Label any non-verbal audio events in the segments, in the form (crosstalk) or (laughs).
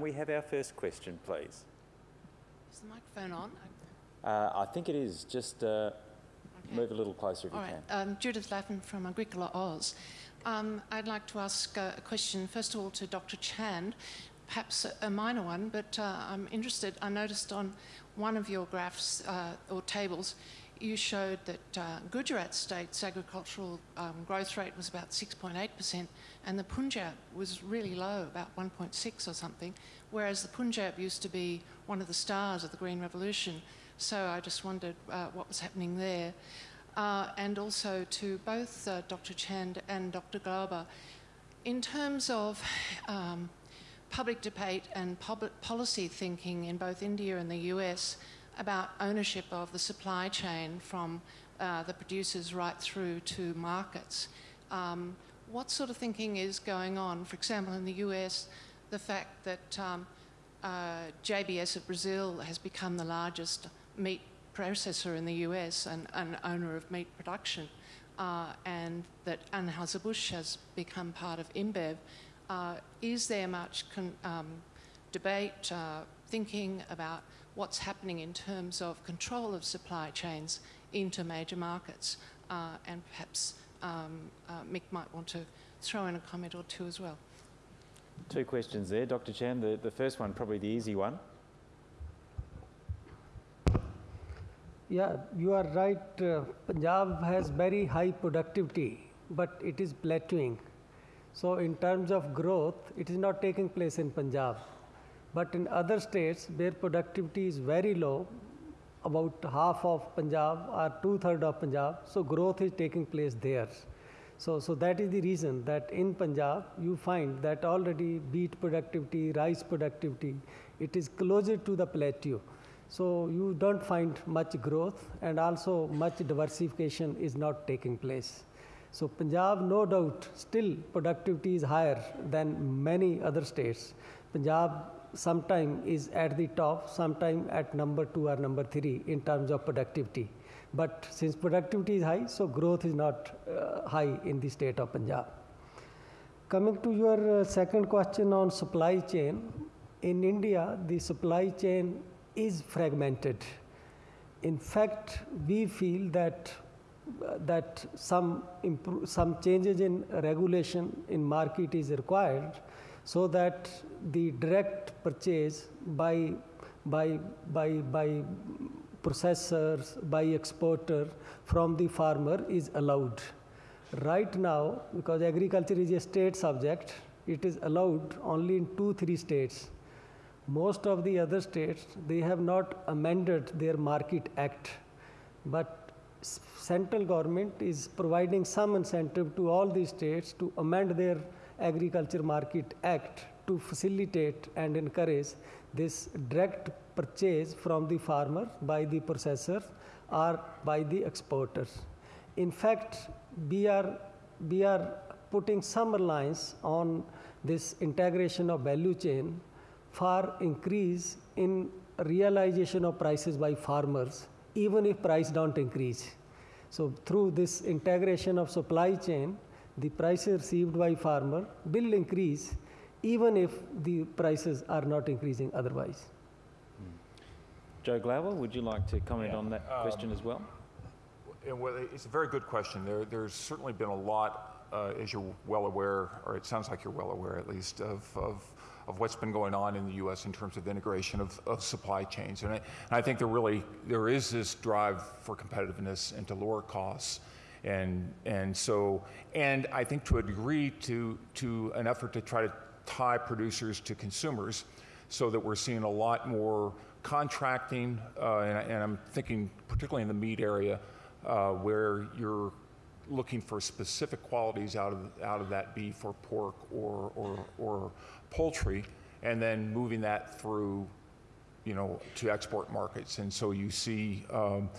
we have our first question, please? Is the microphone on? Uh, I think it is. Just uh, Okay. move a little closer if All you right. can. Um, Judith Laffin from Agricola Oz. Um, I'd like to ask uh, a question, first of all, to Dr. Chand, perhaps a, a minor one, but uh, I'm interested. I noticed on one of your graphs uh, or tables, you showed that uh, Gujarat state's agricultural um, growth rate was about 6.8%, and the Punjab was really low, about 1.6 or something, whereas the Punjab used to be one of the stars of the Green Revolution. So I just wondered uh, what was happening there. Uh, and also to both uh, Dr. Chand and Dr. Glauber, in terms of um, public debate and public policy thinking in both India and the US about ownership of the supply chain from uh, the producers right through to markets, um, what sort of thinking is going on? For example, in the US, the fact that um, uh, JBS of Brazil has become the largest meat processor in the US and an owner of meat production, uh, and that Anheuser-Busch has become part of InBev. Uh, is there much um, debate, uh, thinking about what's happening in terms of control of supply chains into major markets? Uh, and perhaps um, uh, Mick might want to throw in a comment or two as well. Two questions there, Dr. Chand. The, the first one, probably the easy one. Yeah, you are right. Uh, Punjab has very high productivity, but it is plateauing. So, in terms of growth, it is not taking place in Punjab. But in other states where productivity is very low, about half of Punjab or two thirds of Punjab, so growth is taking place there. So, so that is the reason that in Punjab you find that already beet productivity, rice productivity, it is closer to the plateau. So you don't find much growth and also much diversification is not taking place. So Punjab, no doubt, still productivity is higher than many other states. Punjab sometime is at the top, sometime at number two or number three in terms of productivity. But since productivity is high, so growth is not uh, high in the state of Punjab. Coming to your uh, second question on supply chain, in India, the supply chain is fragmented. In fact, we feel that uh, that some some changes in regulation in market is required, so that the direct purchase by by by by processors by exporter from the farmer is allowed. Right now, because agriculture is a state subject, it is allowed only in two three states most of the other states they have not amended their market act but central government is providing some incentive to all the states to amend their agriculture market act to facilitate and encourage this direct purchase from the farmer by the processor or by the exporters. In fact we are we are putting some reliance on this integration of value chain for increase in realization of prices by farmers even if price don't increase. So through this integration of supply chain the prices received by farmer will increase even if the prices are not increasing otherwise Joe Glauber, would you like to comment Yeah, on that question as well? Well, it's a very good question. There, there's certainly been a lot, uh, as you're well aware, or it sounds like you're well aware at least, of, of, of what's been going on in the U.S. in terms of integration of, of supply chains. And I, and I think there really there is this drive for competitiveness and to lower costs. And, and so, and I think to a degree to, to an effort to try to tie producers to consumers so that we're seeing a lot more contracting, uh, and, and I'm thinking particularly in the meat area, uh, where you're looking for specific qualities out of, out of that beef or pork or, or, or poultry, and then moving that through, you know, to export markets. And so you see um,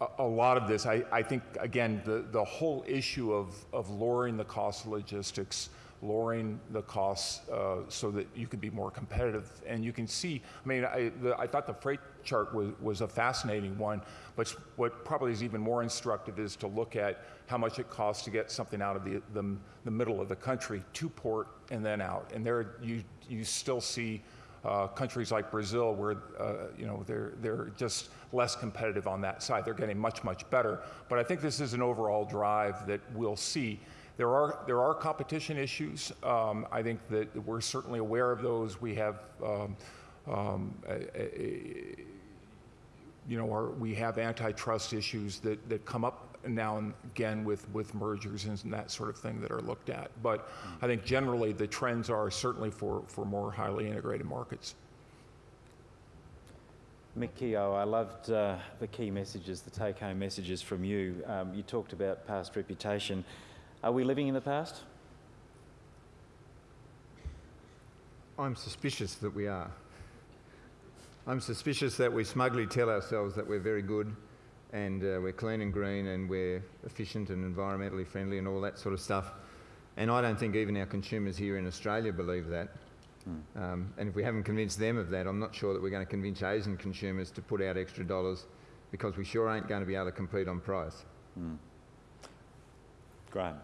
a, a lot of this. I, I think, again, the, the whole issue of, of lowering the cost of logistics, lowering the costs uh, so that you can be more competitive. And you can see, I mean, I, the, I thought the freight chart was, was a fascinating one, but what probably is even more instructive is to look at how much it costs to get something out of the, the, the middle of the country to port and then out. And there you, you still see uh, countries like Brazil, where uh, you know they're they're just less competitive on that side. They're getting much much better. But I think this is an overall drive that we'll see. There are there are competition issues. Um, I think that we're certainly aware of those. We have. Um, um, a, a, you know, our, we have antitrust issues that, that come up now and again with, with mergers and that sort of thing that are looked at. But I think generally the trends are certainly for, for more highly integrated markets. Mick Keogh, I loved uh, the key messages, the take home messages from you. Um, you talked about past reputation. Are we living in the past? I'm suspicious that we are. I'm suspicious that we smugly tell ourselves that we're very good and uh, we're clean and green and we're efficient and environmentally friendly and all that sort of stuff. And I don't think even our consumers here in Australia believe that. Mm. Um, and if we haven't convinced them of that, I'm not sure that we're going to convince Asian consumers to put out extra dollars because we sure ain't going to be able to compete on price. Mm. Graham.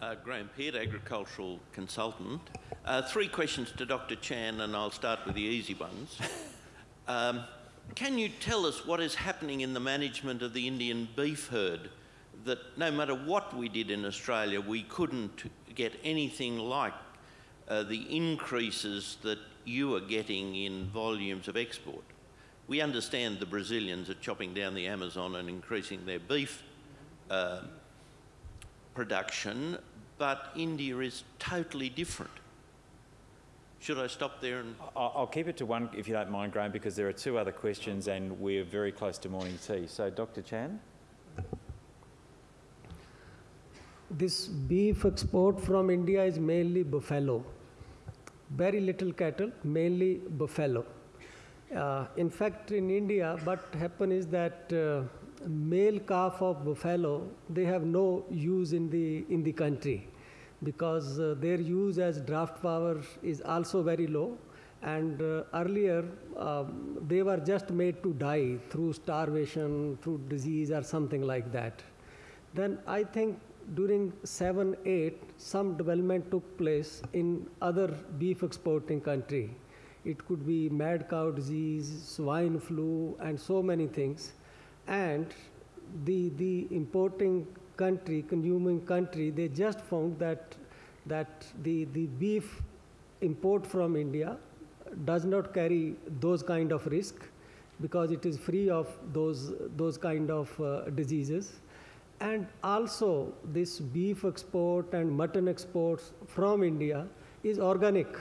Uh, Graham Peart, agricultural consultant. Uh, three questions to Dr. Chand, and I'll start with the easy ones. (laughs) Um, can you tell us what is happening in the management of the Indian beef herd? That no matter what we did in Australia, we couldn't get anything like uh, the increases that you are getting in volumes of export. We understand the Brazilians are chopping down the Amazon and increasing their beef uh, production, but India is totally different. Should I stop there? And I'll keep it to one, if you don't mind, Graham, because there are two other questions and we're very close to morning tea. So, Dr. Chand? This beef export from India is mainly buffalo. Very little cattle, mainly buffalo. Uh, in fact, in India, what happens is that uh, male calf of buffalo, they have no use in the, in the country because uh, their use as draft power is also very low. And uh, earlier, um, they were just made to die through starvation, through disease, or something like that. Then I think during 7 8, some development took place in other beef exporting country. It could be mad cow disease, swine flu, and so many things. And the, the importing country, consuming country, they just found that, that the, the beef import from India does not carry those kind of risk because it is free of those, those kind of uh, diseases. And also this beef export and mutton exports from India is organic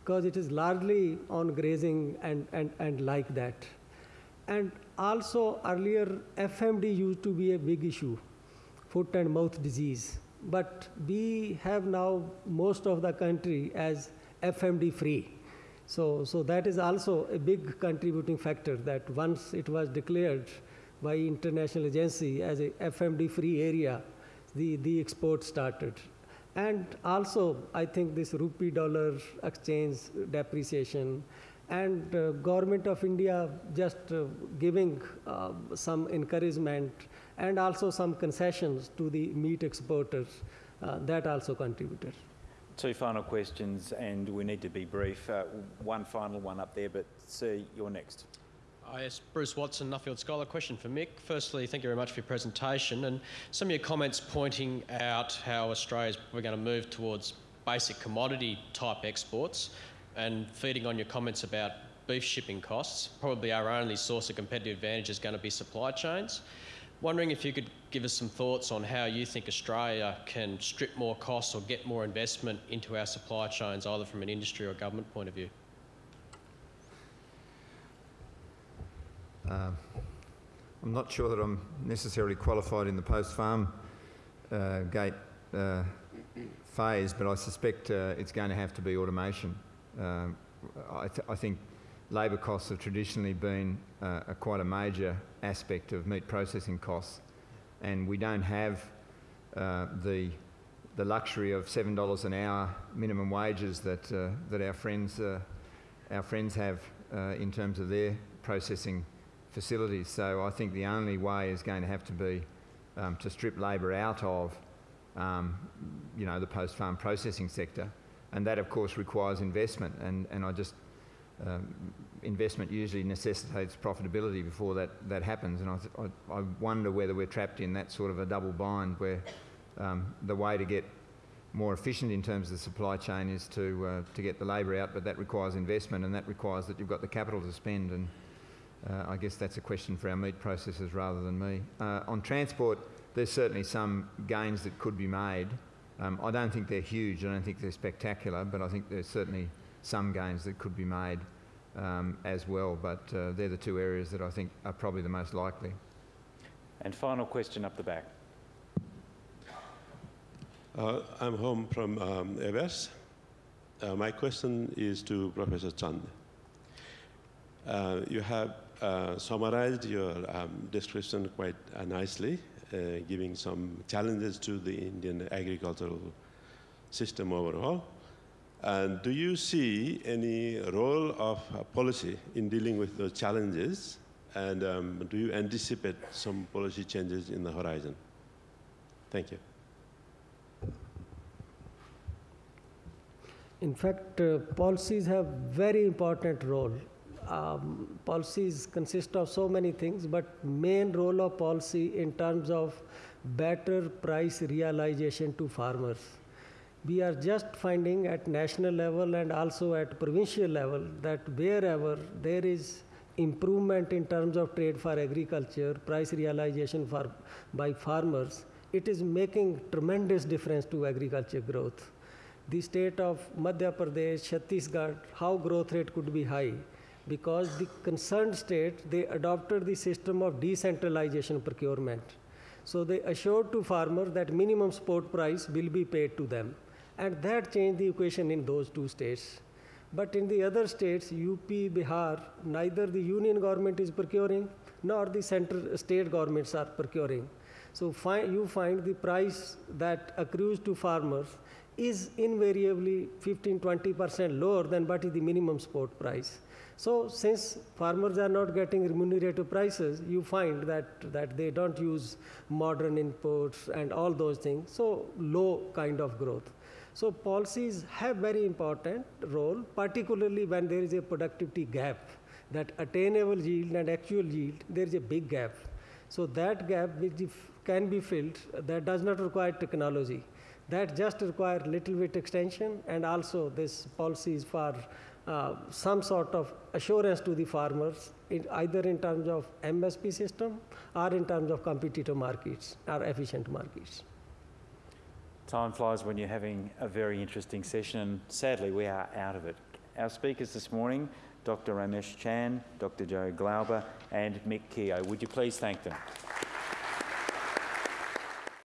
because it is largely on grazing and, and, and like that. And also earlier FMD used to be a big issue foot and mouth disease. But we have now most of the country as FMD free. So, so that is also a big contributing factor that once it was declared by international agency as a FMD free area, the, the export started. And also, I think this rupee dollar exchange depreciation and uh, government of India just uh, giving uh, some encouragement and also some concessions to the meat exporters. Uh, that also contributed. Two final questions, and we need to be brief. Uh, one final one up there, but Sir, you're next. Yes, Bruce Watson, Nuffield Scholar. Question for Mick. Firstly, thank you very much for your presentation and some of your comments pointing out how Australia's we're going to move towards basic commodity type exports and feeding on your comments about beef shipping costs. Probably our only source of competitive advantage is going to be supply chains. Wondering if you could give us some thoughts on how you think Australia can strip more costs or get more investment into our supply chains, either from an industry or government point of view. Uh, I'm not sure that I'm necessarily qualified in the post-farm uh, gate uh, phase, but I suspect uh, it's going to have to be automation. Uh, I, th I think labour costs have traditionally been uh, a quite a major aspect of meat processing costs, and we don't have uh, the the luxury of seven dollars an hour minimum wages that uh, that our friends uh, our friends have uh, in terms of their processing facilities. So I think the only way is going to have to be um, to strip labour out of um, you know the post-farm processing sector, and that of course requires investment. And and I just um, investment usually necessitates profitability before that, that happens. And I, I, I wonder whether we're trapped in that sort of a double bind where um, the way to get more efficient in terms of the supply chain is to, uh, to get the labour out, but that requires investment and that requires that you've got the capital to spend. And uh, I guess that's a question for our meat processors rather than me. Uh, on transport, there's certainly some gains that could be made. Um, I don't think they're huge, I don't think they're spectacular, but I think there's certainly some gains that could be made um, as well. But uh, they're the two areas that I think are probably the most likely. And final question up the back. Uh, I'm home from um, Evers. Uh, my question is to Professor Chand. Uh, you have uh, summarized your um, description quite uh, nicely, giving some challenges to the Indian agricultural system overall. And do you see any role of uh, policy in dealing with those challenges? And um, do you anticipate some policy changes in the horizon? Thank you. In fact, uh, policies have very important role. Um, policies consist of so many things, but main role of policy in terms of better price realization to farmers. We are just finding at national level and also at provincial level that wherever there is improvement in terms of trade for agriculture, price realization for by farmers, it is making tremendous difference to agriculture growth the state of Madhya Pradesh, Chhattisgarh, how growth rate could be high because the concerned state they adopted the system of decentralization procurement. So they assured to farmers that minimum support price will be paid to them, and that changed the equation in those two states. But in the other states, UP, Bihar, neither the union government is procuring nor the central state governments are procuring. So fi- you find the price that accrues to farmers is invariably 15 20% lower than what is the minimum support price. So, since farmers are not getting remunerative prices, you find that, that they don't use modern inputs and all those things, so low kind of growth. So, policies have very important role, particularly when there is a productivity gap, that attainable yield and actual yield, there is a big gap. So, that gap which can be filled, that does not require technology that just require little bit extension and also this policies for uh, some sort of assurance to the farmers in either in terms of MSP system or in terms of competitive markets or efficient markets. Time flies when you're having a very interesting session, and sadly, we are out of it. Our speakers this morning, Dr. Ramesh Chand, Dr. Joe Glauber, and Mick Keogh. Would you please thank them?